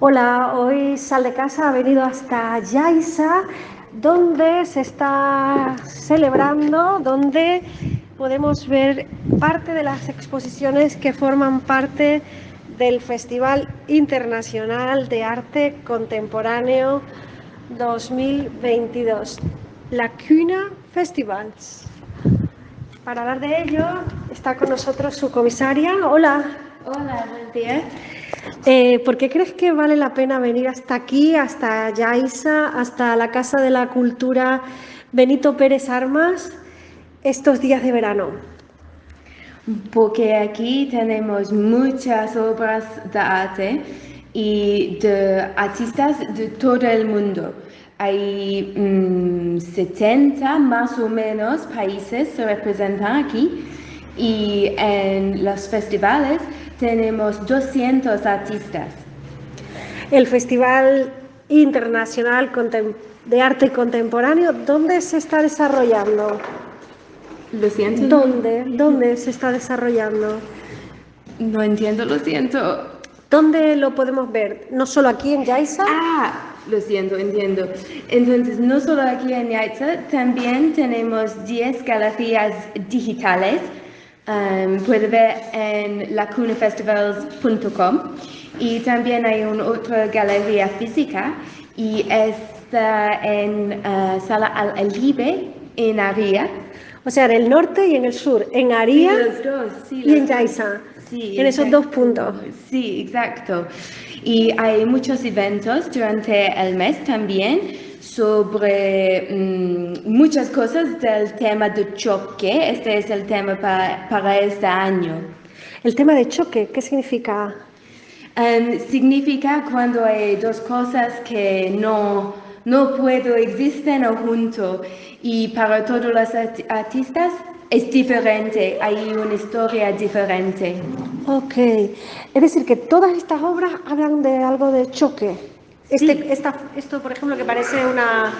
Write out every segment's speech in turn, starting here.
Hola, hoy Sal de Casa ha venido hasta Yaiza, donde se está celebrando, donde podemos ver parte de las exposiciones que forman parte del Festival Internacional de Arte Contemporáneo 2022, la Cuna Festivals. Para hablar de ello está con nosotros su comisaria. Hola. Hola, buen día. Eh, ¿Por qué crees que vale la pena venir hasta aquí, hasta Yaiza, hasta la Casa de la Cultura Benito Pérez Armas estos días de verano? Porque aquí tenemos muchas obras de arte y de artistas de todo el mundo. Hay 70 mm, más o menos países se representan aquí y en los festivales tenemos 200 artistas. El Festival Internacional de Arte Contemporáneo, ¿dónde se está desarrollando? Lo siento. ¿Dónde? ¿Dónde se está desarrollando? No entiendo, lo siento. ¿Dónde lo podemos ver? ¿No solo aquí en Yaiza? Ah, lo siento, entiendo. Entonces, no solo aquí en Yaiza, también tenemos 10 galerías digitales Um, puede ver en lacunafestivals.com y también hay una otra galería física y está en uh, Sala Al Alibe en Aria. O sea, en el norte y en el sur, en Aria y en Yaiza. Sí, en esos dos puntos. Sí, exacto. Y hay muchos eventos durante el mes también sobre mm, muchas cosas del tema de choque. Este es el tema para, este año. ¿El tema de choque qué significa? Um, significa cuando hay dos cosas que no, no puedo existen juntos y para todos los artistas es diferente, hay una historia diferente. Ok, es decir que todas estas obras hablan de algo de choque. Este, esto, por ejemplo, que parece una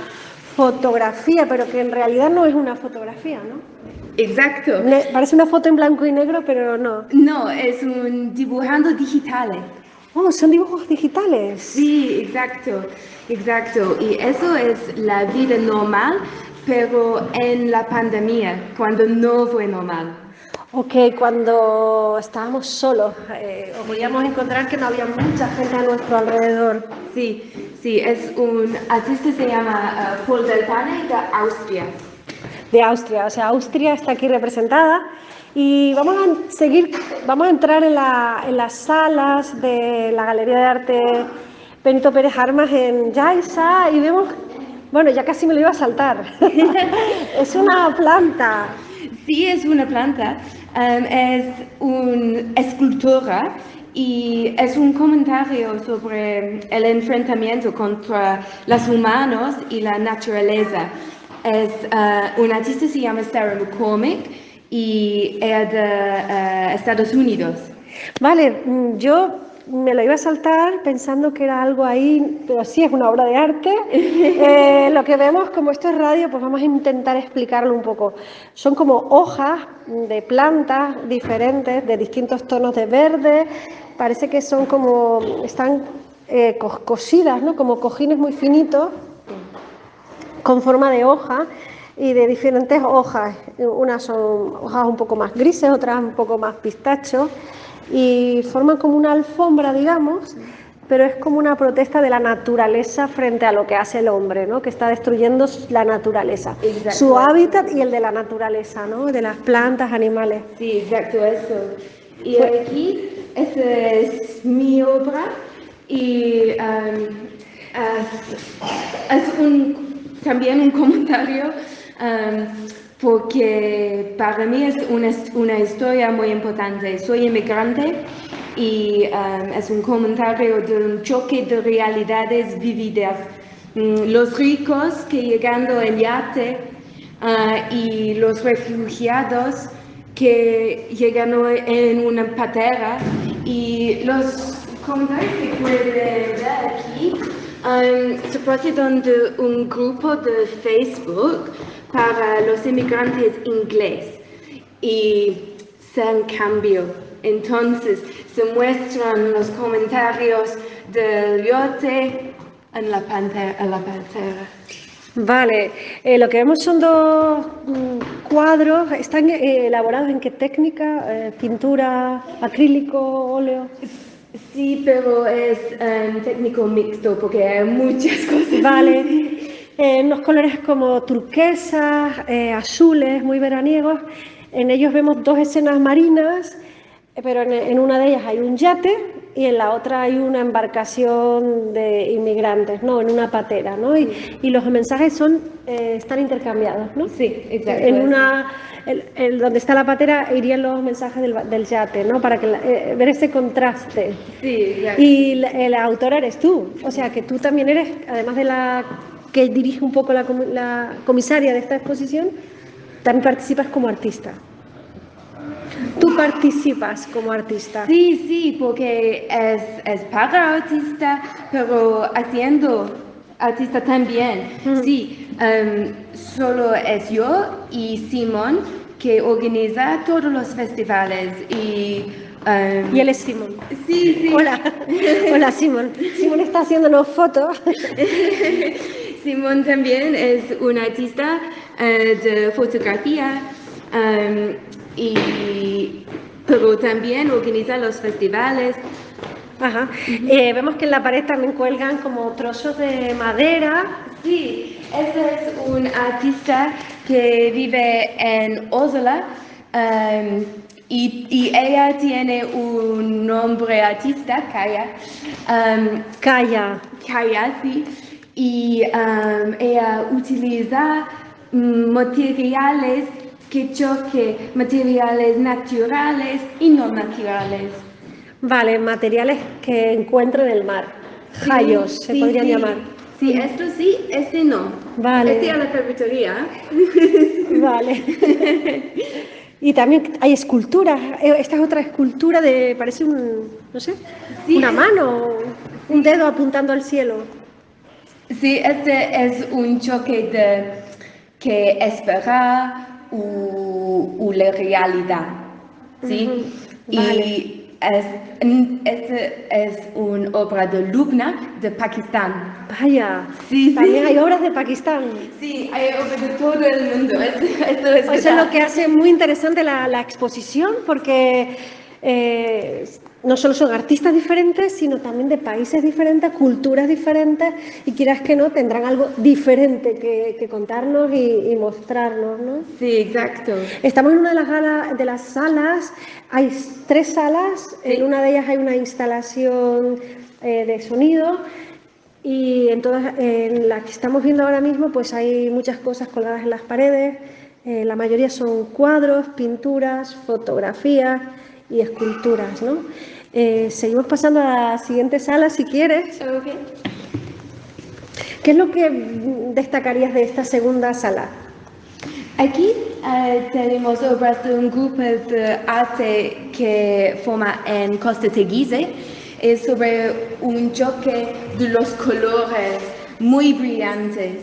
fotografía, pero que en realidad no es una fotografía, ¿no? Exacto. parece una foto en blanco y negro, pero no. No, es un dibujando digitales. Oh, son dibujos digitales. Sí, exacto, exacto. Y eso es la vida normal, pero en la pandemia, cuando no fue normal. Ok, cuando estábamos solos, eh, podíamos encontrar que no había mucha gente a nuestro alrededor. Sí, sí, es un artista se llama uh, Paul Deltane de Austria. De Austria, o sea, Austria está aquí representada y vamos a seguir, vamos a entrar en, las salas de la Galería de Arte Benito Pérez Armas en Yaiza y vemos, bueno, ya casi me lo iba a saltar, es una planta. Sí, es una planta, um, es una escultura y es un comentario sobre el enfrentamiento contra los humanos y la naturaleza. Es uh, un artista se llama Sarah McCormick y es de uh, Estados Unidos. Vale, mm, yo me lo iba a saltar pensando que era algo ahí, pero sí es una obra de arte. Eh, lo que vemos, como esto es radio, pues vamos a intentar explicarlo un poco. Son como hojas de plantas diferentes, de distintos tonos de verde. Parece que son como, están eh, cosidas, ¿no? Como cojines muy finitos, con forma de hoja y de diferentes hojas. Unas son hojas un poco más grises, otras un poco más pistachos y forman como una alfombra, digamos, pero es como una protesta de la naturaleza frente a lo que hace el hombre, ¿no? que está destruyendo la naturaleza, su hábitat y el de la naturaleza, ¿no? de las plantas, animales. Sí, exacto, eso. Y aquí, esta es mi obra y um, es, un, también un comentario. Um, porque para mí es una, una historia muy importante. Soy inmigrante y um, es un comentario de un choque de realidades vividas. Mm, los ricos que llegando en yate uh, y los refugiados que llegan en una patera y los comentarios que pueden ver aquí um, se tratan de un grupo de Facebook para los inmigrantes ingleses y se cambio Entonces se muestran los comentarios del yote en la pantera. En la pantera. Vale, eh, lo que vemos son dos mm, cuadros, ¿están eh, elaborados en qué técnica? Eh, ¿Pintura, acrílico, óleo? Sí, pero es um, técnico mixto porque hay muchas cosas. Vale, unos colores como turquesas, azules, muy veraniegos. En ellos vemos dos escenas marinas, pero en, en una de ellas hay un yate y en la otra hay una embarcación de inmigrantes, ¿no? En una patera, ¿no? Y, y los mensajes son, eh, están intercambiados, ¿no? Sí, exacto. En una, el, el- donde está la patera irían los mensajes del, yate, ¿no? Para que la- eh, ver ese contraste. Sí, exacto. Y la, el autor eres tú, o sea que tú también eres, además de la que dirige un poco la, la comisaria de esta exposición, también participas como artista. Tú participas como artista. Sí, sí, porque es, es para artista, pero haciendo artista también. Mm. Sí, em, solo es yo y Simón que organiza todos los festivales y... em, Y él es Simón. Sí, sí. Hola, hola Simón. Simón está haciéndonos fotos. Simón también es un artista eh, de fotografía em, y, pero también organiza los festivales. Ajá. Eh, vemos que en la pared también cuelgan como trozos de madera. Sí, este es un artista que vive en Oslo em, y, y ella tiene un nombre artista, Kaya. em, Calla. Kaya, sí, y em, ella utiliza mm, materiales que choque, materiales naturales y no naturales. Vale, materiales que encuentro en el mar. Jayos, se Sí, podrían sí. llamar. Sí, esto sí, este no. Vale. Este a la carpintería. Vale. Y también hay esculturas. Eh, Esta es otra escultura de, parece un, no sé, Sí, una es- mano, un dedo apuntando al cielo. Sí, este es un choque de que esperar u, u la realidad. ¿sí? Ujú, Y vale. es, este es una obra de Lubna de Pakistán. Vaya, Sí, sí. también hay obras de Pakistán. Sí, hay obras de todo el mundo. Es Eso es lo que hace muy interesante la, la exposición, porque eh, no solo son artistas diferentes, sino también de países diferentes, culturas diferentes, y quieras que no, tendrán algo diferente que, que contarnos y, y mostrarnos, ¿no? Sí, exacto. Estamos en una de las, gala- de las salas, hay tres salas, Sí. en una de ellas hay una instalación eh, de sonido y en todas, en la que estamos viendo ahora mismo pues hay muchas cosas colgadas en las paredes, eh, la mayoría son cuadros, pinturas, fotografías y esculturas, ¿no? Eh, seguimos pasando a la siguiente sala si quieres. ¿Qué es lo que destacarías de esta segunda sala? Aquí eh, tenemos obras de un grupo de arte que forma en Costa Teguise. Es sobre un choque de los colores muy brillantes.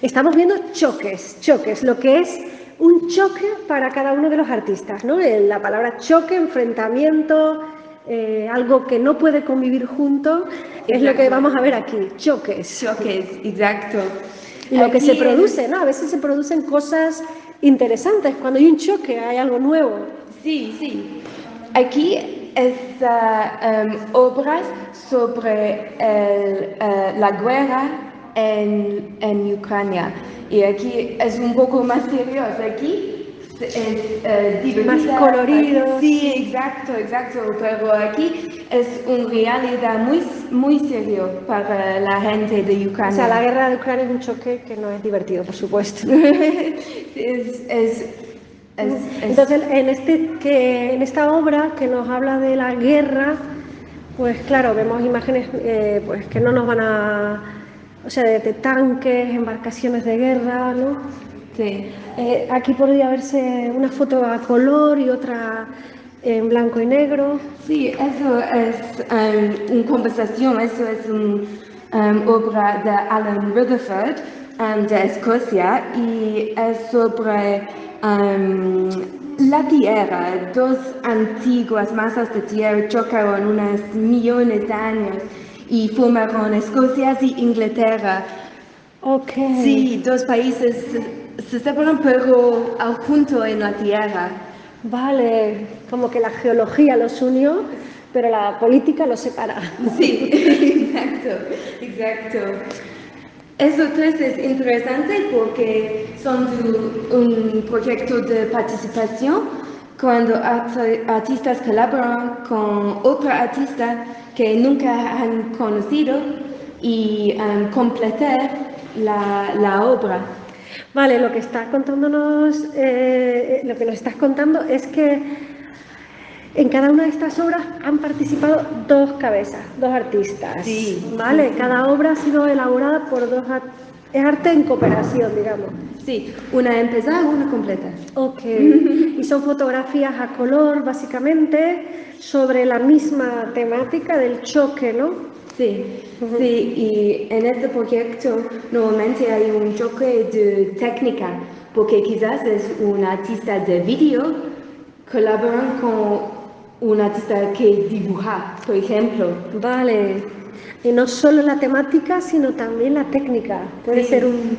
Estamos viendo choques, choques, lo que es un choque para cada uno de los artistas, ¿no? Eh, La palabra choque, enfrentamiento, eh, algo que no puede convivir junto, es lo que vamos a ver aquí, choques. Choques, exacto. Y lo que se produce, ¿no? A veces se producen cosas interesantes, cuando hay un choque, hay algo nuevo. Sí, sí. Aquí están obras sobre el, eh, la guerra en, en Ucrania. Y aquí es un poco más serioso. Aquí es eh, Más colorido, Sí, exacto, exacto. Pero aquí es una realidad muy, muy serio para la gente de O Ucrania. sea, la guerra de Ucrania es un choque que no es divertido, por supuesto. es, es, es, es- Entonces, en, este, que, en esta obra que nos habla de la guerra, pues claro, vemos imágenes eh, pues, que no nos van a... O sea, de, de tanques, embarcaciones de guerra, ¿no? sí. Eh, aquí podría verse una foto a color y otra en blanco y negro. Sí, eso es um, una conversación, eso es una obra de Alan Rutherford um, de Escocia y es sobre um, la Tierra, dos antiguas masas de tierra chocaron unos millones de años y formaron Escocia y Inglaterra. Ok. Sí, dos países se- se separan pero al junto en la Tierra. Vale, como que la geología los unió, pero la política los separa. Sí, exacto, exacto. Eso tres es interesante porque son un proyecto de participación cuando art- artistas colaboran con otro artista que nunca han conocido y um, completar la, la obra. Vale, lo que estás contándonos, eh, lo que nos estás contando es que en cada una de estas obras han participado dos cabezas, dos artistas. Sí. Vale, cada obra ha sido elaborada por dos ar- es arte en cooperación, digamos. Sí, una empezada, una completa. Ok. Y son fotografías a color, básicamente, sobre la misma temática del choque, ¿no? Sí, sí, y en este proyecto normalmente hay un choque de técnica, porque quizás es un artista de vídeo colaboran con un artista que dibuja, por ejemplo. Vale. Y no solo la temática, sino también la técnica. Puede Sí. ser un,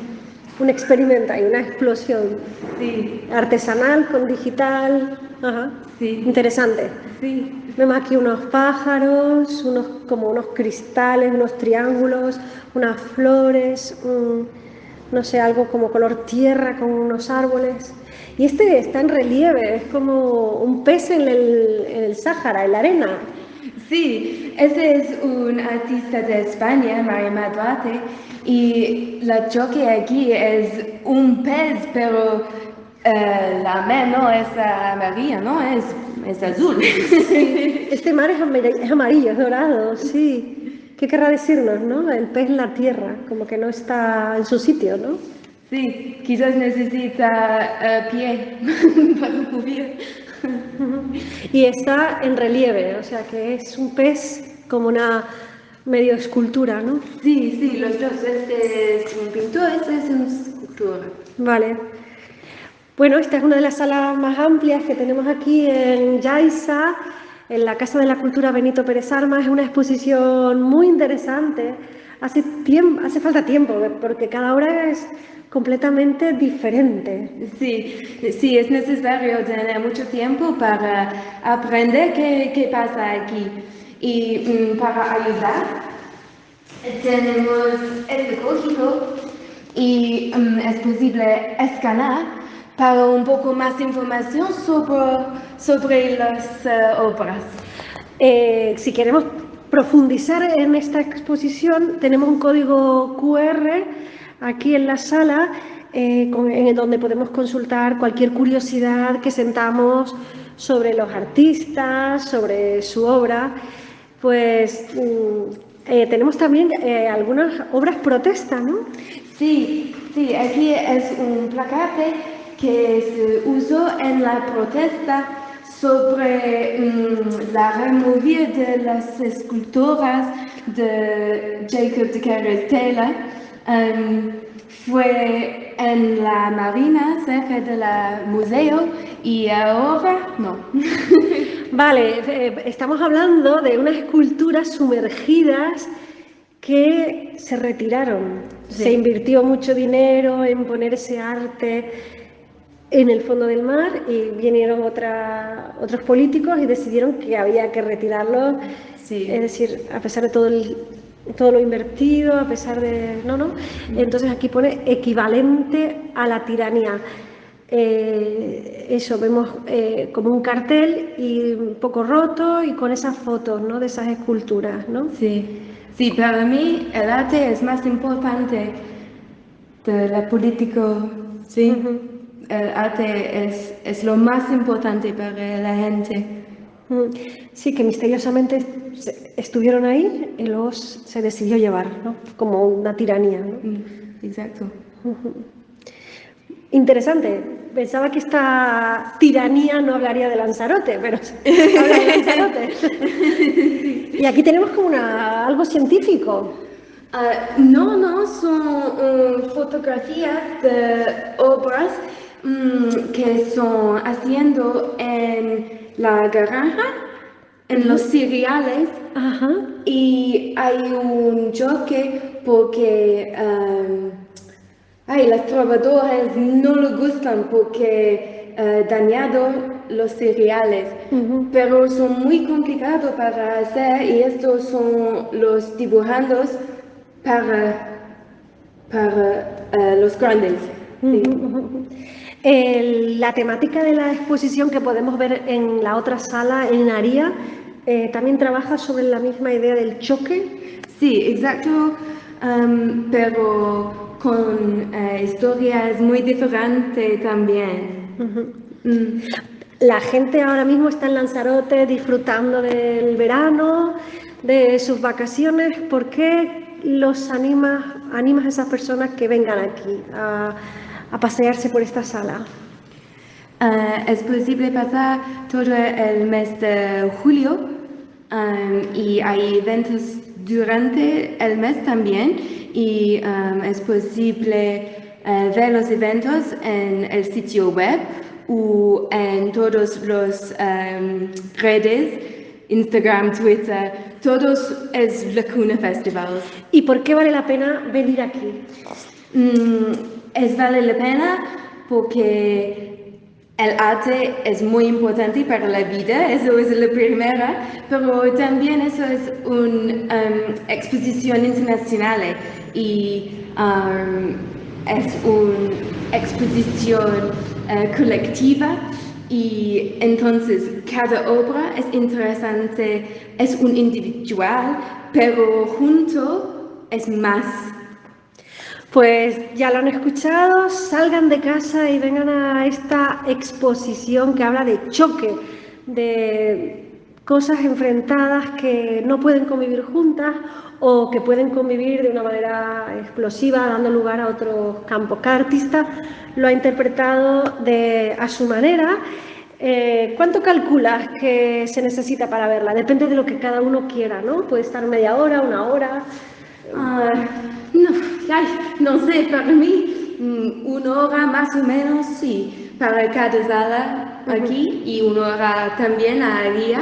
un experimento, hay una explosión Sí, artesanal con digital. Ajá. sí, Interesante. sí, Vemos aquí unos pájaros, unos, como unos cristales, unos triángulos, unas flores, un- no sé, algo como color tierra con unos árboles. Y este está en relieve, es como un pez en el, en el Sáhara, en la arena. Sí, ese es un artista de España, Marima Duarte, y la choque aquí es un pez, pero eh, la mer no es amarilla, ¿no? Es, es azul. Este mar es amar- es amarillo, es dorado, sí. ¿Qué querrá decirnos, no? El pez en la tierra, como que no está en su sitio, ¿no? Sí, quizás necesita eh, pie para subir. Y está en relieve, o sea que es un pez como una medio escultura, ¿no? Sí, sí, los dos. Este es un pintor, este es una escultura. Vale. Bueno, esta es una de las salas más amplias que tenemos aquí en Yaiza, en la Casa de la Cultura Benito Pérez Armas. Es una exposición muy interesante. Hace, tiempo, hace falta tiempo, porque cada obra es completamente diferente. Sí, sí, es necesario tener mucho tiempo para aprender qué, qué pasa aquí. Y mm, para ayudar, tenemos este código y mm, es posible escanear para un poco más información sobre, sobre las eh, obras. Eh, si queremos profundizar en esta exposición, tenemos un código QR aquí en la sala, eh, en donde podemos consultar cualquier curiosidad que sentamos sobre los artistas, sobre su obra. Pues mm, eh, tenemos también eh, algunas obras protesta, ¿no? Sí, sí, aquí es un placate que se usó en la protesta sobre mm, la remoción de las esculturas de Jacob de Carey Taylor. Em, fue en la marina cerca del museo y ahora no. Vale, eh, estamos hablando de unas esculturas sumergidas que se retiraron. Sí. Se invirtió mucho dinero en poner ese arte en el fondo del mar y vinieron otra- otros políticos y decidieron que había que retirarlo. Sí. Es decir, a pesar de todo, el- todo lo invertido, a pesar de... No, no. Entonces aquí pone equivalente a la tiranía. Eh, eso, vemos eh, como un cartel y un poco roto y con esas fotos, ¿no? De esas esculturas, ¿no? Sí, sí, para mí el arte es más importante de la política, sí. Ujú. El arte es, es lo más importante para la gente. Mm, Sí, que misteriosamente estuvieron ahí y luego se decidió llevar, ¿no? Como una tiranía, ¿no? Mm, Exacto. Interesante. Pensaba que esta tiranía no hablaría de Lanzarote, pero habla de Lanzarote. y aquí tenemos como una, algo científico. Ah, no, no, son mm, fotografías de obras mm, que son haciendo en la granja, en los cereales, y hay un choque porque um, ay, las trabajadoras no le gustan porque uh, dañado los cereales, pero son muy complicados para hacer y estos son los dibujandos para, para uh, los grandes. sí. El- la temática de la exposición que podemos ver en la otra sala, en Aria, eh, también trabaja sobre la misma idea del choque. Sí, exacto, um, pero con eh, historias muy diferentes también. Mm. La gente ahora mismo está en Lanzarote disfrutando del verano, de sus vacaciones. ¿Por qué los animas, animas a esas personas que vengan aquí a pasearse por esta sala? Eh, es posible pasar todo el mes de julio um, y hay eventos durante el mes también y um, es posible eh, ver los eventos en el sitio web o en todos los um, redes, Instagram, Twitter, todos es Lacuna Festival. ¿Y por qué vale la pena venir aquí? Mm, es vale la pena porque el arte es muy importante para la vida, eso es la primera, pero también eso es una exposición internacional y um, es una exposición eh, colectiva y entonces cada obra es interesante, es un individual, pero junto es más. Pues ya lo han escuchado, salgan de casa y vengan a esta exposición que habla de choque, de cosas enfrentadas que no pueden convivir juntas o que pueden convivir de una manera explosiva, dando lugar a otros campos. Cada artista lo ha interpretado a su manera. Eh, ¿Cuánto calculas que se necesita para verla? Depende de lo que cada uno quiera, ¿no? Puede estar media hora, una hora. No, ay, no sé, para mí mm, una hora más o menos, sí, para cada sala aquí y una hora también a día.